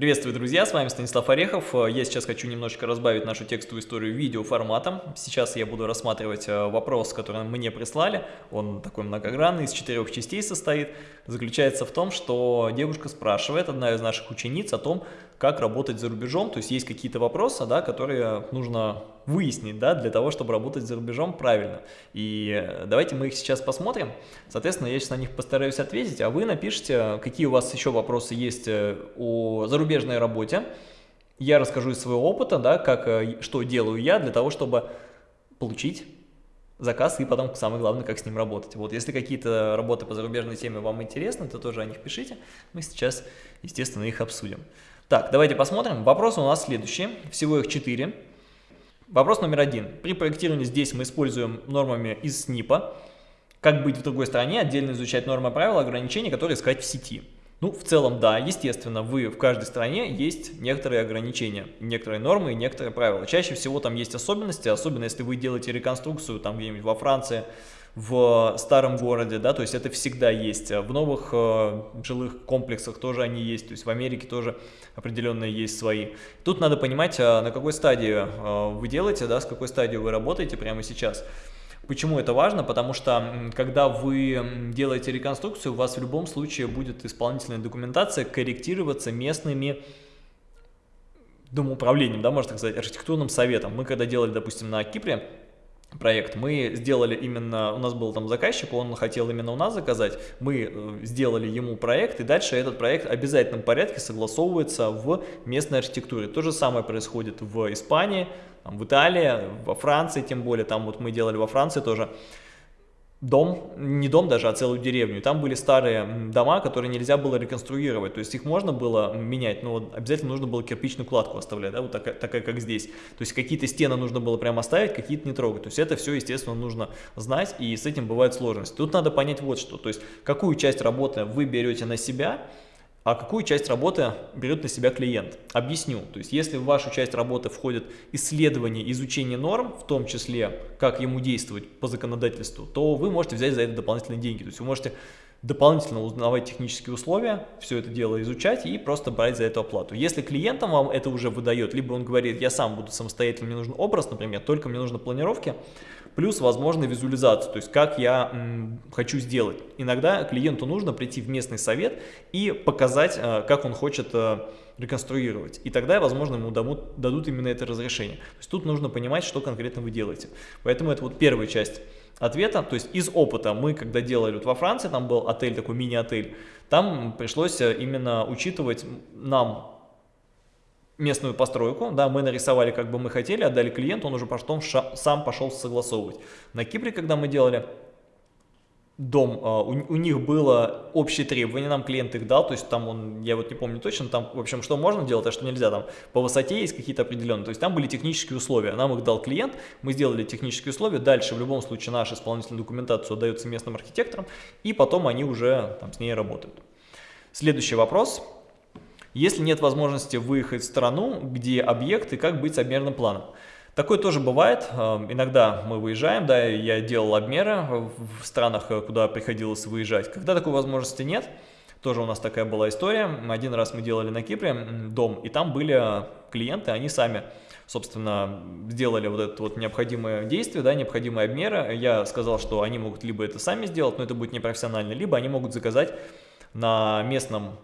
Приветствую, друзья, с вами Станислав Орехов. Я сейчас хочу немножечко разбавить нашу текстовую историю видео форматом. Сейчас я буду рассматривать э, вопрос, который мне прислали. Он такой многогранный, из четырех частей состоит. Заключается в том, что девушка спрашивает, одна из наших учениц, о том, как работать за рубежом. То есть есть какие-то вопросы, да, которые нужно выяснить, да, для того, чтобы работать за рубежом правильно. И э, давайте мы их сейчас посмотрим. Соответственно, я сейчас на них постараюсь ответить, а вы напишите, какие у вас еще вопросы есть э, о зарубежной работе. Я расскажу из своего опыта, да, как, э, что делаю я для того, чтобы получить заказ и потом, самое главное, как с ним работать. Вот, если какие-то работы по зарубежной теме вам интересны, то тоже о них пишите. Мы сейчас, естественно, их обсудим. Так, давайте посмотрим. Вопросы у нас следующие. Всего их четыре. Вопрос номер один. При проектировании здесь мы используем нормами из СНИПа. Как быть в другой стране, отдельно изучать нормы правила, ограничения, которые искать в сети. Ну, в целом, да, естественно, вы в каждой стране есть некоторые ограничения, некоторые нормы и некоторые правила. Чаще всего там есть особенности, особенно если вы делаете реконструкцию там где-нибудь во Франции, в старом городе, да, то есть это всегда есть. В новых э, жилых комплексах тоже они есть, то есть в Америке тоже определенные есть свои. Тут надо понимать, а на какой стадии э, вы делаете, да, с какой стадии вы работаете прямо сейчас. Почему это важно? Потому что, когда вы делаете реконструкцию, у вас в любом случае будет исполнительная документация корректироваться местными домоуправлением, да, можно так сказать, архитектурным советом. Мы когда делали, допустим, на Кипре, проект. Мы сделали именно, у нас был там заказчик, он хотел именно у нас заказать, мы э, сделали ему проект, и дальше этот проект в обязательном порядке согласовывается в местной архитектуре. То же самое происходит в Испании, в Италии, во Франции тем более, там вот мы делали во Франции тоже дом, не дом даже, а целую деревню. Там были старые дома, которые нельзя было реконструировать. То есть их можно было менять, но обязательно нужно было кирпичную кладку оставлять, да, вот такая, такая как здесь. То есть какие-то стены нужно было прямо оставить, какие-то не трогать. То есть это все, естественно, нужно знать, и с этим бывают сложности. Тут надо понять вот что. То есть какую часть работы вы берете на себя, а какую часть работы берет на себя клиент. Объясню. То есть, если в вашу часть работы входит исследование, изучение норм, в том числе, как ему действовать по законодательству, то вы можете взять за это дополнительные деньги. То есть, вы можете дополнительно узнавать технические условия, все это дело изучать и просто брать за это оплату. Если клиентам вам это уже выдает, либо он говорит, я сам буду самостоятельно, мне нужен образ, например, только мне нужны планировки, плюс возможно визуализацию, то есть как я хочу сделать. Иногда клиенту нужно прийти в местный совет и показать, э, как он хочет э, реконструировать. И тогда, возможно, ему дадут именно это разрешение. То есть тут нужно понимать, что конкретно вы делаете. Поэтому это вот первая часть ответа. То есть из опыта мы, когда делали вот во Франции, там был отель, такой мини-отель, там пришлось э, именно учитывать нам местную постройку, да, мы нарисовали, как бы мы хотели, отдали клиенту, он уже потом сам пошел согласовывать. На Кипре, когда мы делали, дом, а, у, у них было общее требование, нам клиент их дал, то есть там он, я вот не помню точно, там, в общем, что можно делать, а что нельзя, там по высоте есть какие-то определенные, то есть там были технические условия, нам их дал клиент, мы сделали технические условия, дальше в любом случае наша исполнительная документация отдается местным архитекторам, и потом они уже там с ней работают. Следующий вопрос. Если нет возможности выехать в страну, где объекты, как быть с обмерным планом? Такое тоже бывает. Эм, иногда мы выезжаем, да, я делал обмеры в странах, э, куда приходилось выезжать. Когда такой возможности нет, тоже у нас такая была история. Один раз мы делали на Кипре дом, и там были клиенты, они сами, собственно, сделали вот это вот необходимое действие, да, необходимые обмеры. Я сказал, что они могут либо это сами сделать, но это будет непрофессионально, либо они могут заказать на местном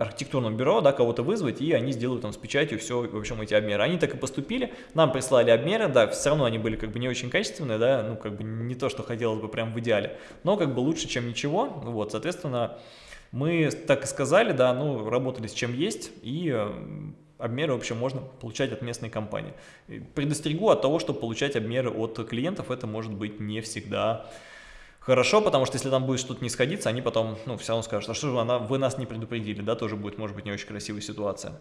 архитектурном бюро, да, кого-то вызвать, и они сделают там с печатью все, в общем, эти обмеры. Они так и поступили, нам прислали обмеры, да, все равно они были как бы не очень качественные, да, ну, как бы не то, что хотелось бы прям в идеале, но как бы лучше, чем ничего, вот, соответственно, мы так и сказали, да, ну, работали с чем есть, и э, обмеры, в общем, можно получать от местной компании. Предостерегу от того, что получать обмеры от клиентов, это может быть не всегда хорошо, потому что если там будет что-то не сходиться, они потом, ну, все равно скажут, а что же она, вы нас не предупредили, да, тоже будет, может быть, не очень красивая ситуация.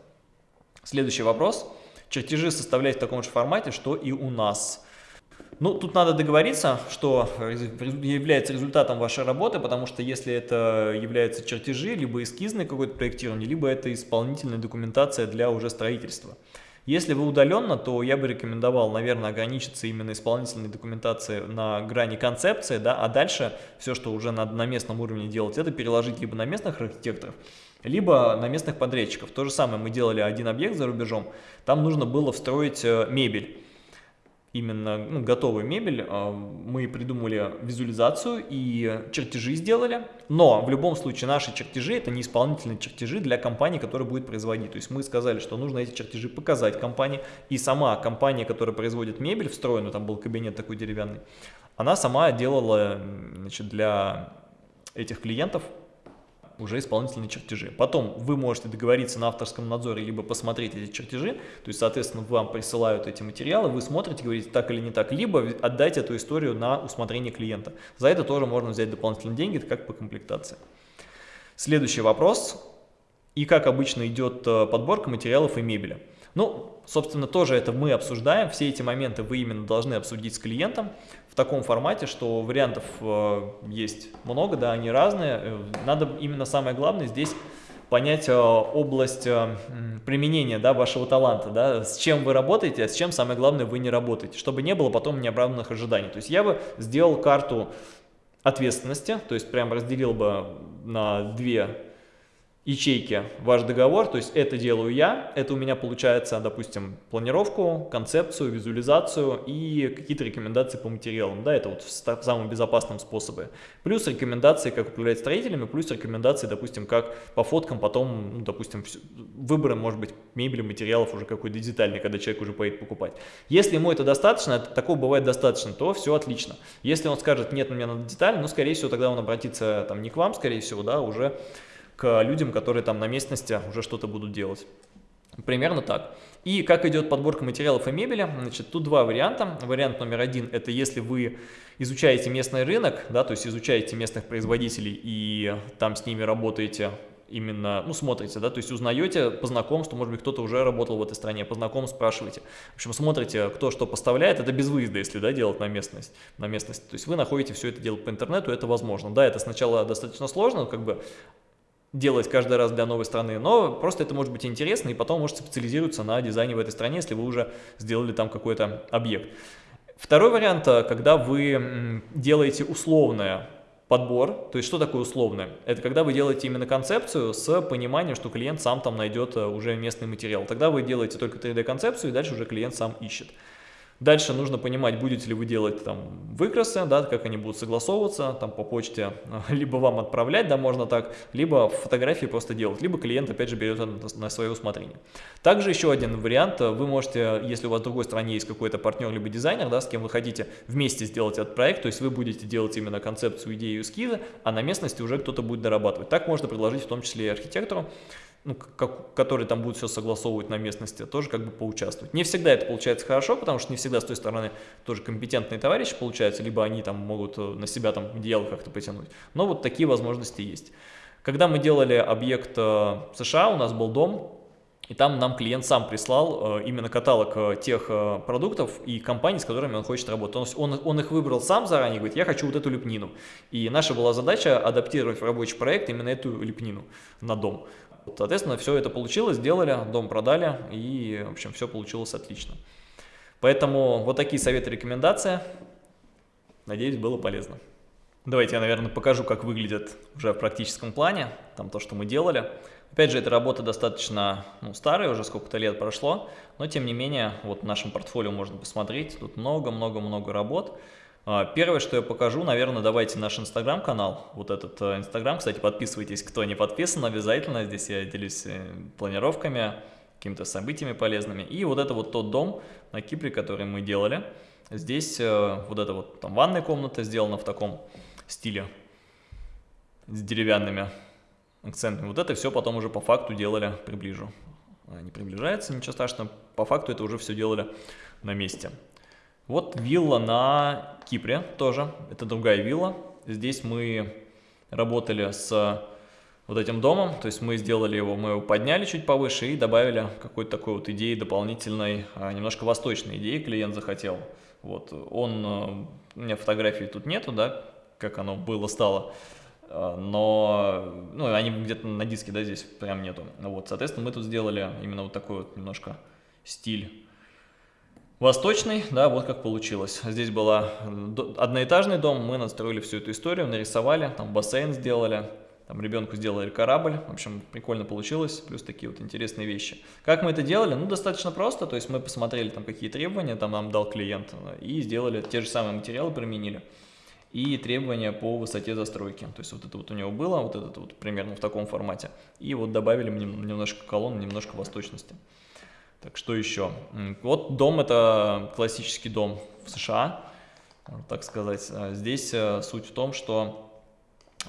Следующий вопрос. Чертежи составлять в таком же формате, что и у нас. Ну, тут надо договориться, что является результатом вашей работы, потому что если это являются чертежи, либо эскизное какое-то проектирование, либо это исполнительная документация для уже строительства. Если вы удаленно, то я бы рекомендовал, наверное, ограничиться именно исполнительной документацией на грани концепции, да, а дальше все, что уже надо на местном уровне делать, это переложить либо на местных архитекторов, либо на местных подрядчиков. То же самое мы делали один объект за рубежом, там нужно было встроить э, мебель именно ну, готовую мебель, а, мы придумали визуализацию и чертежи сделали, но в любом случае наши чертежи это не исполнительные чертежи для компании, которая будет производить. То есть мы сказали, что нужно эти чертежи показать компании, и сама компания, которая производит мебель встроенную, там был кабинет такой деревянный, она сама делала значит, для этих клиентов уже исполнительные чертежи. Потом вы можете договориться на авторском надзоре, либо посмотреть эти чертежи, то есть, соответственно, вам присылают эти материалы, вы смотрите, говорите так или не так, либо отдать эту историю на усмотрение клиента. За это тоже можно взять дополнительные деньги, как по комплектации. Следующий вопрос. И как обычно идет э, подборка материалов и мебели. Ну, собственно, тоже это мы обсуждаем, все эти моменты вы именно должны обсудить с клиентом в таком формате, что вариантов э, есть много, да, они разные. Э, надо именно самое главное здесь понять э, область применения да, вашего таланта, да, с чем вы работаете, а с чем, самое главное, вы не работаете, чтобы не было потом неоправданных ожиданий. То есть я бы сделал карту ответственности, то есть прям разделил бы на две ячейки ваш договор, то есть это делаю я, это у меня получается, допустим, планировку, концепцию, визуализацию и какие-то рекомендации по материалам, да, это вот в самом безопасном способе. Плюс рекомендации, как управлять строителями, плюс рекомендации, допустим, как по фоткам потом, ну, допустим, выбором, может быть, мебели, материалов уже какой-то детальный, когда человек уже поедет покупать. Если ему это достаточно, это, такого бывает достаточно, то все отлично. Если он скажет, нет, мне надо деталь, ну, скорее всего, тогда он обратится там не к вам, скорее всего, да, уже к людям, которые там на местности уже что-то будут делать. Примерно так. И как идет подборка материалов и мебели? Значит, тут два варианта. Вариант номер один – это если вы изучаете местный рынок, да, то есть изучаете местных производителей и там с ними работаете именно, ну, смотрите, да, то есть узнаете по знакомству, может быть, кто-то уже работал в этой стране, по знакомству спрашиваете. В общем, смотрите, кто что поставляет, это без выезда, если, да, делать на местность, на местности. То есть вы находите все это дело по интернету, это возможно. Да, это сначала достаточно сложно, как бы делать каждый раз для новой страны, но просто это может быть интересно, и потом может специализироваться на дизайне в этой стране, если вы уже сделали там какой-то объект. Второй вариант, э, когда вы делаете условное подбор, то есть что такое условное? Это когда вы делаете именно концепцию с пониманием, что клиент сам там найдет э, уже местный материал. Тогда вы делаете только 3D-концепцию, и дальше уже клиент сам ищет. Дальше нужно понимать, будете ли вы делать там выкрасы, да, как они будут согласовываться, там по почте, либо вам отправлять, да, можно так, либо фотографии просто делать, либо клиент опять же берет на свое усмотрение. Также еще один вариант, вы можете, если у вас в другой стране есть какой-то партнер, либо дизайнер, да, с кем вы хотите вместе сделать этот проект, то есть вы будете делать именно концепцию, идею, эскизы, а на местности уже кто-то будет дорабатывать. Так можно предложить в том числе и архитектору, ну, как, который там будет все согласовывать на местности, тоже как бы поучаствовать. Не всегда это получается хорошо, потому что не всегда с той стороны тоже компетентные товарищи получаются, либо они там могут э, на себя там одеяло как-то потянуть. Но вот такие возможности есть. Когда мы делали объект э, США, у нас был дом, и там нам клиент сам прислал э, именно каталог тех продуктов и компаний, с которыми он хочет работать. Он, он, он их выбрал сам заранее, говорит, я хочу вот эту лепнину. И наша была задача адаптировать в рабочий проект именно эту лепнину на дом. Соответственно, все это получилось, сделали, дом продали, и, в общем, все получилось отлично. Поэтому вот такие советы, рекомендации. Надеюсь, было полезно. Давайте я, наверное, покажу, как выглядит уже в практическом плане, там то, что мы делали. Опять же, эта работа достаточно ну, старая, уже сколько-то лет прошло, но тем не менее, вот в нашем портфолио можно посмотреть, тут много-много-много работ. А, первое, что я покажу, наверное, давайте наш инстаграм-канал, вот этот э, инстаграм, кстати, подписывайтесь, кто не подписан, обязательно, здесь я делюсь э, планировками, какими-то событиями полезными. И вот это вот тот дом на Кипре, который мы делали, здесь э, вот эта вот там ванная комната сделана в таком стиле, с деревянными акцентами. Вот это все потом уже по факту делали, приближу. Не приближается, ничего страшного, по факту это уже все делали на месте. Вот вилла на Кипре тоже, это другая вилла. Здесь мы работали с вот этим домом, то есть мы сделали его, мы его подняли чуть повыше и добавили какой-то такой вот идеи дополнительной, а, немножко восточной идеи клиент захотел. Вот, он, э, у меня фотографий тут нету, да, как оно было, стало, а, но, ну, они где-то на диске, да, здесь прям нету. Вот, соответственно, мы тут сделали именно вот такой вот немножко стиль Восточный, да, вот как получилось. Здесь был одноэтажный дом, мы настроили всю эту историю, нарисовали, там бассейн сделали, там ребенку сделали корабль, в общем, прикольно получилось, плюс такие вот интересные вещи. Как мы это делали? Ну, достаточно просто, то есть мы посмотрели там какие требования там нам дал клиент и сделали те же самые материалы, применили и требования по высоте застройки. То есть вот это вот у него было, вот это вот примерно в таком формате. И вот добавили немножко колонн, немножко восточности. Так, что еще? Вот дом, это классический дом в США, так сказать. А здесь э, суть в том, что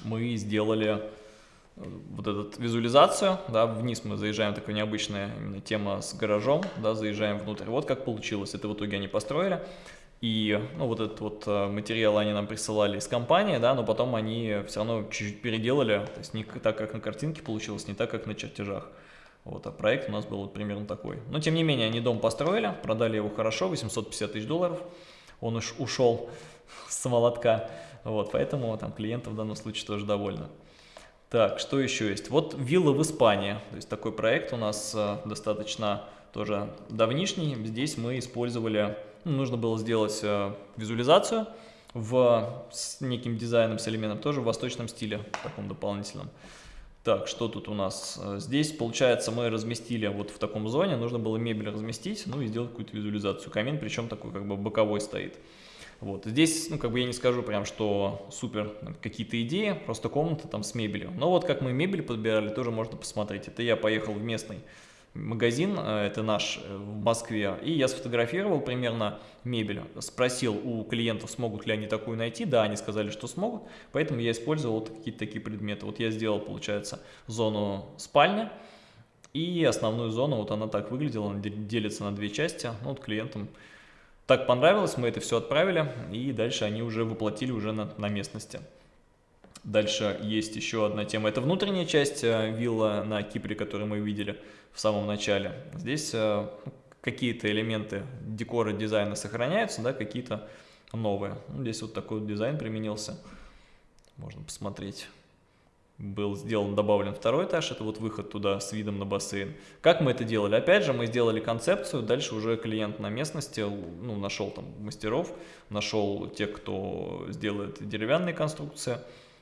мы сделали э, вот эту визуализацию, да, вниз мы заезжаем, такая необычная именно тема с гаражом, да, заезжаем внутрь. Вот как получилось, это в итоге они построили. И ну, вот этот вот э, материал они нам присылали из компании, да, но потом они все равно чуть-чуть переделали, то есть не так, как на картинке получилось, не так, как на чертежах. Вот, а проект у нас был вот примерно такой. Но тем не менее, они дом построили, продали его хорошо, 850 тысяч долларов. Он уж ушел с молотка. Вот, поэтому там клиентов в данном случае тоже довольны. Так, что еще есть? Вот вилла в Испании. То есть такой проект у нас э, достаточно тоже давнишний. Здесь мы использовали, ну, нужно было сделать э, визуализацию в, с неким дизайном, с элементом, тоже в восточном стиле, таком дополнительном. Так, что тут у нас? Э, здесь, получается, мы разместили вот в таком зоне, нужно было мебель разместить, ну и сделать какую-то визуализацию. Камин, причем такой как бы боковой стоит. Вот, здесь, ну, как бы я не скажу прям, что супер какие-то идеи, просто комната там с мебелью. Но вот как мы мебель подбирали, тоже можно посмотреть. Это я поехал в местный магазин, э, это наш э, в Москве, и я сфотографировал примерно мебель, спросил у клиентов, смогут ли они такую найти, да, они сказали, что смогут, поэтому я использовал вот какие-то такие предметы. Вот я сделал, получается, зону спальни, и основную зону, вот она так выглядела, она делится на две части, ну, вот клиентам так понравилось, мы это все отправили, и дальше они уже воплотили уже на, на местности. Дальше есть еще одна тема, это внутренняя часть э, вилла на Кипре, которую мы видели в самом начале. Здесь э, какие-то элементы декора, дизайна сохраняются, да, какие-то новые. Ну, здесь вот такой дизайн применился, можно посмотреть. Был сделан, добавлен второй этаж, это вот выход туда с видом на бассейн. Как мы это делали? Опять же, мы сделали концепцию, дальше уже клиент на местности, ну, нашел там мастеров, нашел тех, кто сделает деревянные конструкции,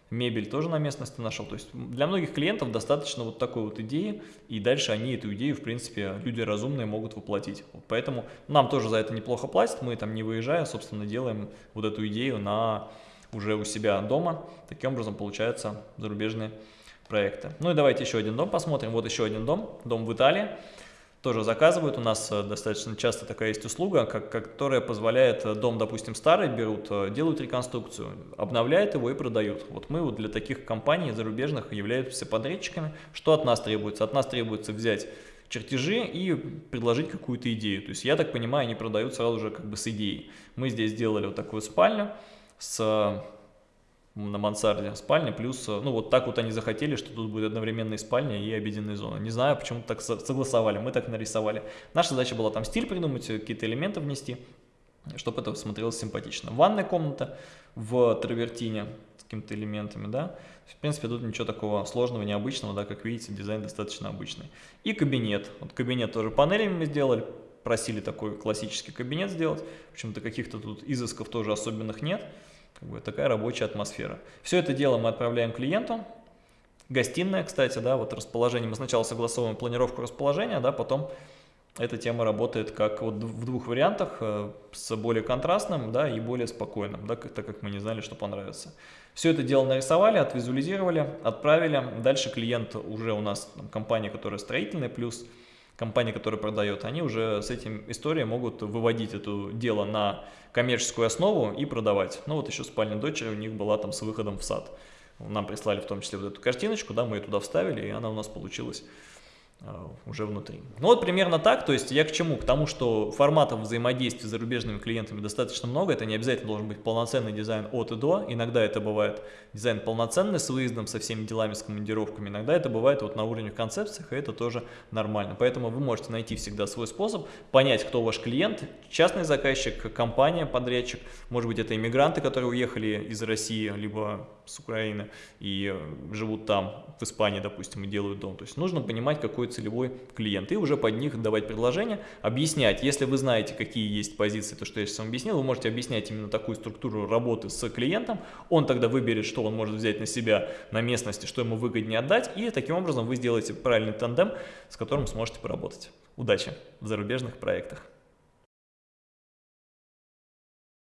мебель тоже на местности нашел. То есть для многих клиентов достаточно вот такой вот идеи, и дальше они эту идею, в принципе, люди разумные могут воплотить. Вот поэтому нам тоже за это неплохо платят, мы там не выезжая, собственно, делаем вот эту идею на уже у себя дома. Таким образом получаются зарубежные проекты. Ну и давайте еще один дом посмотрим. Вот еще один дом, дом в Италии тоже заказывают. У нас э, достаточно часто такая есть услуга, как, которая позволяет э, дом, допустим, старый берут, э, делают реконструкцию, обновляют его и продают. Вот мы вот для таких компаний зарубежных являемся подрядчиками. Что от нас требуется? От нас требуется взять чертежи и предложить какую-то идею. То есть, я так понимаю, они продают сразу же как бы с идеей. Мы здесь сделали вот такую спальню с на мансарде спальня, плюс, э, ну вот так вот они захотели, что тут будет одновременно и спальня, и обеденная зона. Не знаю, почему так согласовали, мы так нарисовали. Наша задача была там стиль придумать, э, какие-то элементы внести, чтобы это смотрелось симпатично. Ванная комната в травертине с какими-то элементами, да. В принципе, тут ничего такого сложного, необычного, да, как видите, дизайн достаточно обычный. И кабинет. Вот кабинет тоже панелями мы сделали, просили такой классический кабинет сделать. Почему-то каких-то тут изысков тоже особенных нет. Как бы такая рабочая атмосфера. Все это дело мы отправляем клиенту. Гостиная, кстати, да, вот расположение. Мы сначала согласовываем планировку расположения, да, потом эта тема работает как вот в двух вариантах, э, с более контрастным, да, и более спокойным, да, так как мы не знали, что понравится. Все это дело нарисовали, отвизуализировали, отправили. Дальше клиент уже у нас, там, компания, которая строительная, плюс компания, которая продает, они уже с этим историей могут выводить это дело на коммерческую основу и продавать. Ну вот еще спальня дочери у них была там с выходом в сад. Нам прислали в том числе вот эту картиночку, да, мы ее туда вставили, и она у нас получилась уже внутри. Ну вот примерно так, то есть я к чему? К тому, что форматов взаимодействия с зарубежными клиентами достаточно много, это не обязательно должен быть полноценный дизайн от и до, иногда это бывает дизайн полноценный с выездом, со всеми делами, с командировками, иногда это бывает вот на уровне концепциях, и это тоже нормально. Поэтому вы можете найти всегда свой способ, понять, кто ваш клиент, частный заказчик, компания, подрядчик, может быть это иммигранты, которые уехали из России, либо с Украины и живут там, в Испании, допустим, и делают дом. То есть нужно понимать, какой целевой клиент, и уже под них давать предложения, объяснять, если вы знаете, какие есть позиции, то, что я сейчас вам объяснил, вы можете объяснять именно такую структуру работы с клиентом, он тогда выберет, что он может взять на себя на местности, что ему выгоднее отдать, и таким образом вы сделаете правильный тандем, с которым сможете поработать. Удачи в зарубежных проектах!